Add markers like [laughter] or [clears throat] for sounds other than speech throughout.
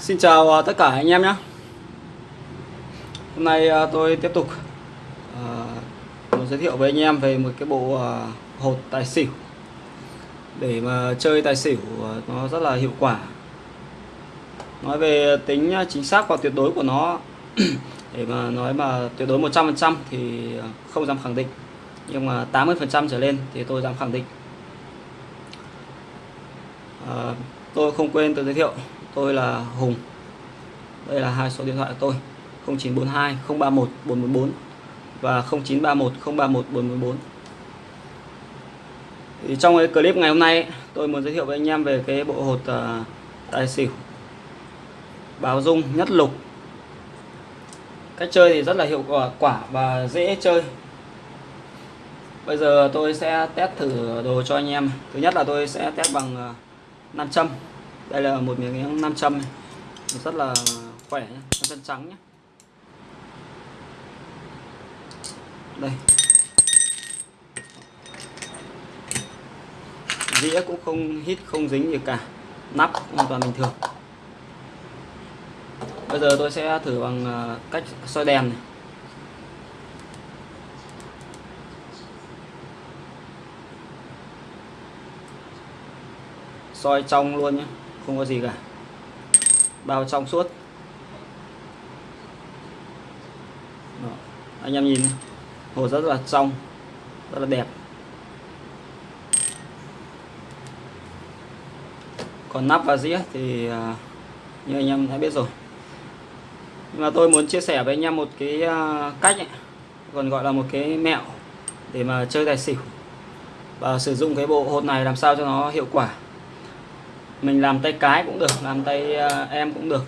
Xin chào à, tất cả anh em nhé. Hôm nay à, tôi tiếp tục uh, giới thiệu với anh em về một cái bộ uh, hột tài xỉu. Để mà chơi tài xỉu uh, nó rất là hiệu quả. Nói về tính chính xác và tuyệt đối của nó [clears throat] để mà nói mà tuyệt đối 100% thì không dám khẳng định. Nhưng mà 80% trở lên thì tôi dám khẳng định. Tôi không quên tôi giới thiệu tôi là Hùng. Đây là hai số điện thoại của tôi. 0942 031 444 và 0931 031 444 thì trong cái clip ngày hôm nay tôi muốn giới thiệu với anh em về cái bộ hột uh, tài xỉu. Báo dung nhất lục. Cách chơi thì rất là hiệu quả quả và dễ chơi. Bây giờ tôi sẽ test thử đồ cho anh em. Thứ nhất là tôi sẽ test bằng uh, nam châm đây là một miếng 500 này. Rất là khỏe nhé chân trắng nhé đây. Dĩa cũng không hít, không dính gì cả. Nắp, hoàn toàn bình thường. Bây giờ tôi sẽ thử bằng à, cách soi đèn này. Soi trong luôn nhé không có gì cả. Bao trong suốt. Đó. anh em nhìn. Hồ rất là trong rất là đẹp. Còn nắp và dĩa thì à, như anh em đã biết rồi. Nhưng mà tôi muốn chia sẻ với anh em một cái à, cách ấy, còn gọi là một cái mẹo để mà chơi tài xỉu. Và sử dụng cái bộ hột này làm sao cho nó hiệu quả mình làm tay cái cũng được làm tay uh, em cũng được.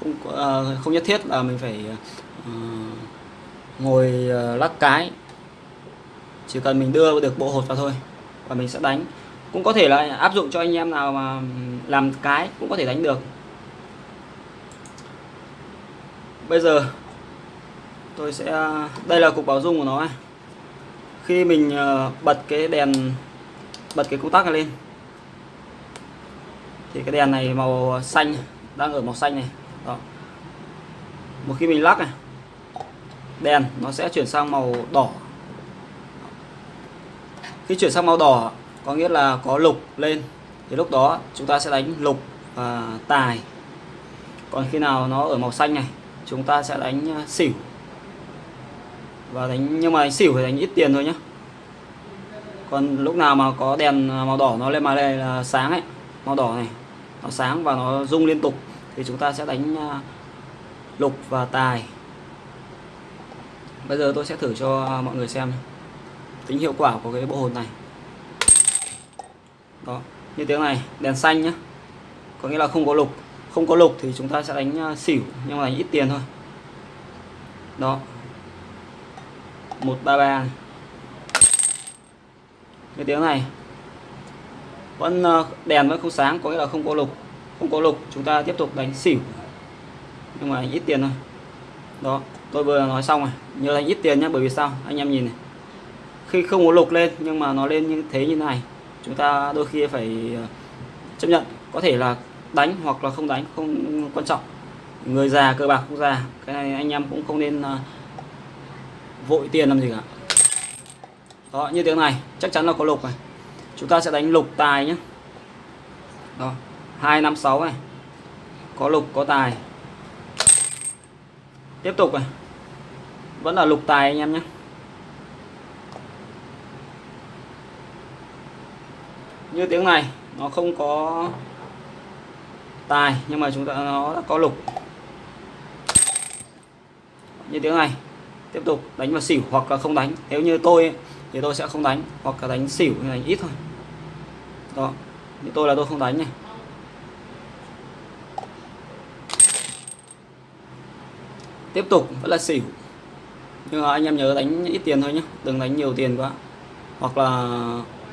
Không uh, ờ, không nhất thiết là mình phải uh, ngồi uh, lắc cái. Chỉ cần mình đưa được bộ hột vào thôi và mình sẽ đánh. Cũng có thể là áp dụng cho anh em nào mà làm cái cũng có thể đánh được. Bây giờ tôi sẽ đây là cục bảo dung của nó khi mình bật cái đèn bật cái công tắc này lên thì cái đèn này màu xanh, đang ở màu xanh này. Đó. Một khi mình lắc này. Đèn nó sẽ chuyển sang màu đỏ. Khi chuyển sang màu đỏ, có nghĩa là có lục lên. Thì lúc đó chúng ta sẽ đánh lục và tài. Còn khi nào nó ở màu xanh này, chúng ta sẽ đánh à, xỉu. Và đánh, nhưng mà đánh xỉu thì đánh ít tiền thôi nhé còn lúc nào mà có đèn à, màu đỏ nó lên mà đây là sáng ấy, màu đỏ này nó sáng và nó rung liên tục. Thì chúng ta sẽ đánh à, lục và tài. Bây giờ tôi sẽ thử cho mọi người xem tính hiệu quả của cái bộ hồn này. Đó, như tiếng này, đèn xanh nhá có nghĩa là không có lục. Không có lục thì chúng ta sẽ đánh à, xỉu, nhưng mà đánh ít tiền thôi. Đó. 133 này. cái tiếng này vẫn ờ, đèn vẫn không sáng có nghĩa là không có lục. Không có lục chúng ta tiếp tục đánh xỉu. Nhưng mà ít tiền thôi. Đó tôi vừa nói xong rồi. Nhớ đánh ít tiền nhé bởi vì sao? Anh em nhìn này. Khi không có lục lên nhưng mà nó lên như thế như này chúng ta đôi khi phải ờ, chấp nhận. Có thể là đánh hoặc là không đánh không quan trọng. Người già cơ bạc không già. Cái này anh em cũng không nên uh, vội tiền làm gì cả. Đó như tiếng này chắc chắn là có lục này chúng ta sẽ đánh lục tài nhé. Đó 256 này. Có lục, có tài. Tiếp tục này. Vẫn là lục tài anh em nhé. Như tiếng này, nó không có tài, nhưng mà chúng ta, nó đã có lục. Như tiếng này, tiếp tục đánh vào xỉu hoặc là không đánh. Nếu như tôi thì tôi sẽ không đánh, hoặc là đánh xỉu hay đánh ít thôi đó. Như tôi là tôi không đánh này. Tiếp tục, vẫn là xỉu. Nhưng mà anh em nhớ đánh ít tiền thôi nhé đừng đánh nhiều tiền quá. Hoặc là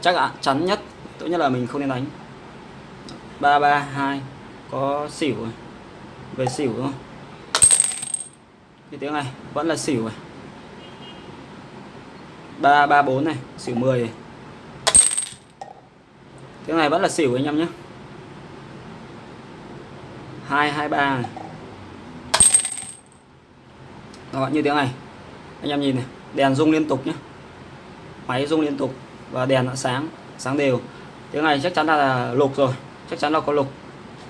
chắc ạ, chắn nhất, tốt nhất là mình không nên đánh. Ba ba, hai, có xỉu rồi. Về xỉu thôi. Cái tiếng này, vẫn là xỉu này ba ba, bốn này, xỉu 10 này tiếng này vẫn là xỉu anh em nhé. 223 này. Đó, như tiếng này. Anh em nhìn này. Đèn rung liên tục nhé. Máy rung liên tục và đèn đã sáng sáng đều. Tiếng này chắc chắn là, là lục rồi. Chắc chắn là có lục.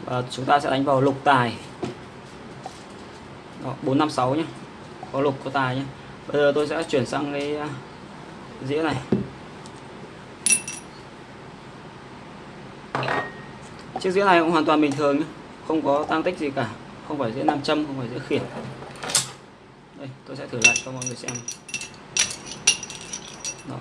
Và chúng ta sẽ đánh vào lục tài. Đó, 456 nhé. Có lục có tài nhé. Bây giờ tôi sẽ chuyển sang cái à, dĩa này. Chiếc dĩa này cũng hoàn toàn bình thường nhé không có tăng tích gì cả. Không phải dĩa nam châm, không phải dĩa khiển đây, tôi sẽ thử lại cho mọi người xem. Đó.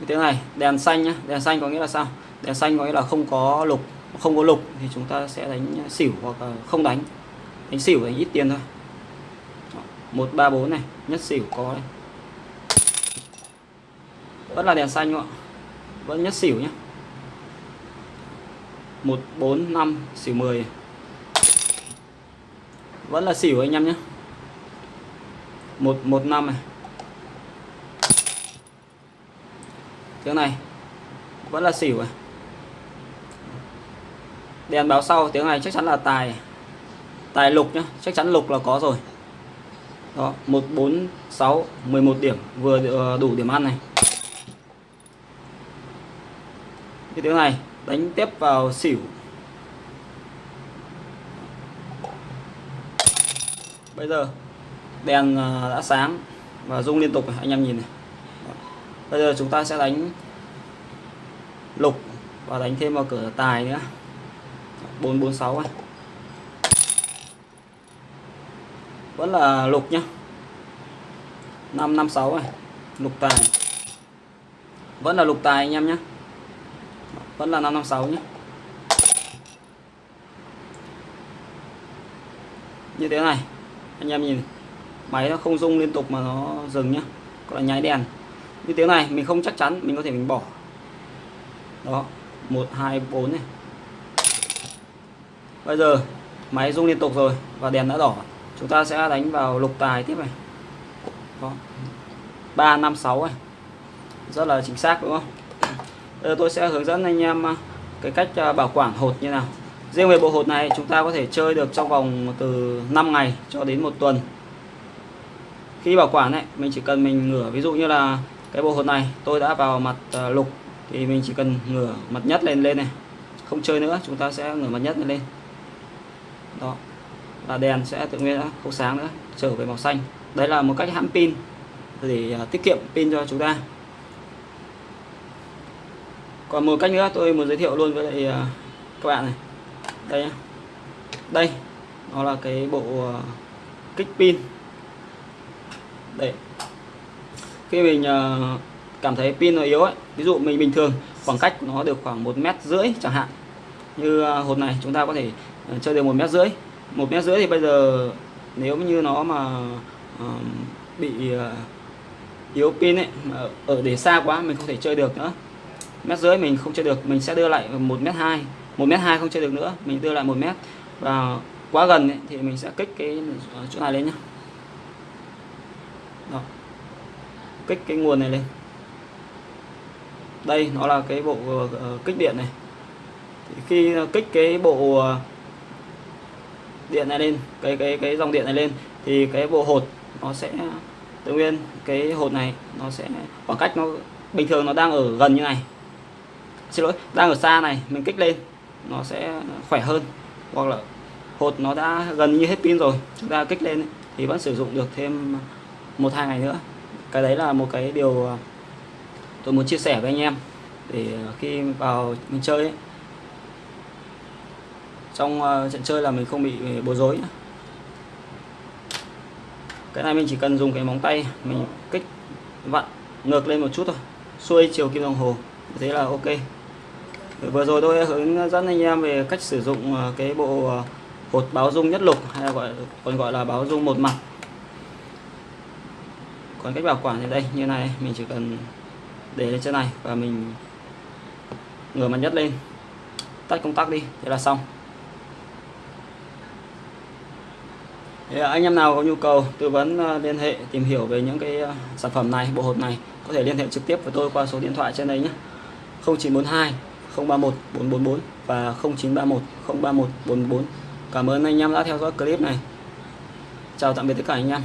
Như thế này, đèn xanh nhá. Đèn xanh có nghĩa là sao? Đèn xanh có nghĩa là không có lục. Không có lục thì chúng ta sẽ đánh xỉu hoặc là không đánh. Đánh xỉu đánh ít tiền thôi. Một, ba, bốn này. Nhất xỉu có đây vẫn là đèn xanh ạ? Vẫn nhất xỉu nhé một, bốn, năm, xỉu 10 vẫn là xỉu anh em nhé một một, năm này. Tiếng này, vẫn là xỉu này. Đèn báo sau tiếng này chắc chắn là tài. Tài lục nhá, chắc chắn lục là có rồi. Đó 146 11 điểm. Vừa ờ, đủ điểm ăn này. Cái tiếng này đánh tiếp vào xỉu. Bây giờ đèn à, đã sáng và rung liên tục này, anh em nhìn này. Bây giờ chúng ta sẽ đánh lục và đánh thêm vào cửa tài nữa. 446 này vẫn là lục nhá. 556 này lục tài. Vẫn là lục tài anh em nhé vẫn là 556 nhé như thế này, anh em nhìn, máy nó không rung liên tục mà nó dừng nhá có là nháy đèn. Như thế này, mình không chắc chắn mình có thể mình bỏ. Đó, một, hai, bốn này. Bây giờ, máy rung liên tục rồi và đèn đã đỏ. Chúng ta sẽ đánh vào lục tài tiếp này. Đó. Ba, năm, sáu này. Rất là chính xác, đúng không? Giờ tôi sẽ hướng dẫn anh em ờ, cái cách ờ, bảo quản hột như nào. Riêng về bộ hột này chúng ta có thể chơi được trong vòng từ 5 ngày cho đến một tuần. Khi bảo quản ấy, mình chỉ cần mình ngửa, ví dụ như là cái bộ hột này tôi đã vào mặt ờ, lục thì mình chỉ cần ngửa mặt nhất lên lên này. Không chơi nữa, chúng ta sẽ ngửa mặt nhất lên lên. Đó và đèn sẽ tự nhiên không sáng nữa, trở về màu xanh. Đấy là một cách hãm pin để tiết kiệm pin cho chúng ta còn một cách nữa tôi muốn giới thiệu luôn với lại à, các bạn này. Đây nhá. đây, nó là cái bộ à, kích pin. Để khi mình à, cảm thấy pin nó yếu ấy, ví dụ mình bình thường, khoảng cách nó được khoảng một mét rưỡi chẳng hạn. Như hột này chúng ta có thể chơi được một mét rưỡi. Một mét rưỡi thì bây giờ nếu như nó mà bị yếu pin ấy, mà ở để xa quá mình không thể chơi được nữa mét rưỡi mình không chơi được mình sẽ đưa lại một mét hai một mét hai không chơi được nữa mình đưa lại một mét. Và quá gần ấy, thì mình sẽ kích cái chỗ này lên nhá. Đó. kích cái nguồn này lên. Đây nó là cái bộ uh, kích điện này. Thì khi kích cái bộ uh, điện này lên cái cái cái dòng điện này lên thì cái bộ hột nó sẽ tự nhiên cái hột này nó sẽ khoảng cách nó bình thường nó đang ở gần như này xin lỗi đang ở xa này mình kích lên nó sẽ khỏe hơn. Hoặc là hột nó đã gần như hết pin rồi chúng ta kích lên thì vẫn sử dụng được thêm một hai ngày nữa. Cái đấy là một cái điều à, tôi muốn chia sẻ với anh em để à, khi vào mình chơi ấy, trong à, trận chơi là mình không bị bối rối cái này mình chỉ cần dùng cái móng tay mình kích vặn ngược lên một chút thôi xuôi chiều kim đồng hồ thế là ok vừa rồi tôi hướng dẫn anh em về cách sử dụng ờ, cái bộ ờ, hột báo dung nhất lục hay gọi, còn gọi là báo dung một mặt. Còn cách bảo quản thì đây, như này, mình chỉ cần để lên trên này và mình ngửa mặt nhất lên. Tắt công tắc đi, thế là xong. Thì anh em nào có nhu cầu tư vấn ờ, liên hệ, tìm hiểu về những cái sản phẩm này, bộ hột này, có thể liên hệ trực tiếp với tôi qua số điện thoại trên đây nhé. 0942 031 444 và 0931 031 444 cảm ơn anh em đã theo dõi clip này. Chào tạm biệt tất cả anh em.